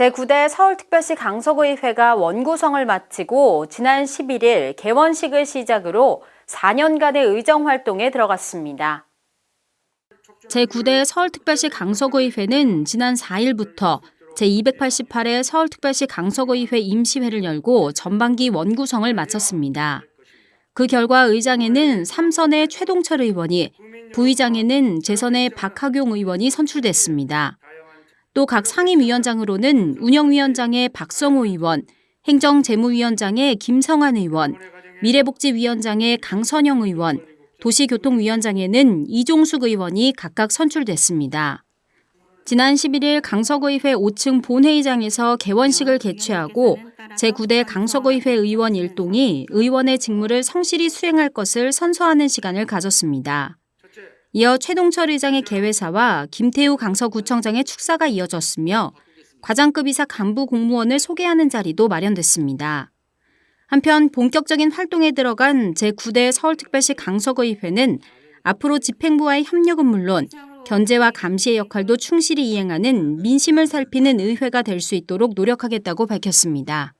제9대 서울특별시 강서구의회가 원구성을 마치고 지난 11일 개원식을 시작으로 4년간의 의정 활동에 들어갔습니다. 제9대 서울특별시 강서구의회는 지난 4일부터 제288회 서울특별시 강서구의회 임시회를 열고 전반기 원구성을 마쳤습니다. 그 결과 의장에는 삼선의 최동철 의원이, 부의장에는 재선의 박학용 의원이 선출됐습니다. 또 각 상임위원장으로는 운영위원장의 박성호 의원, 행정재무위원장의 김성환 의원, 미래복지위원장의 강선영 의원, 도시교통위원장에는 이종숙 의원이 각각 선출됐습니다. 지난 11일 강서구의회 5층 본회의장에서 개원식을 개최하고 제9대 강서구의회 의원 일동이 의원의 직무를 성실히 수행할 것을 선서하는 시간을 가졌습니다. 이어 최동철 의장의 개회사와 김태우 강서구청장의 축사가 이어졌으며 과장급 이사 간부 공무원을 소개하는 자리도 마련됐습니다. 한편 본격적인 활동에 들어간 제9대 서울특별시 강서구의회는 앞으로 집행부와의 협력은 물론 견제와 감시의 역할도 충실히 이행하는 민심을 살피는 의회가 될 수 있도록 노력하겠다고 밝혔습니다.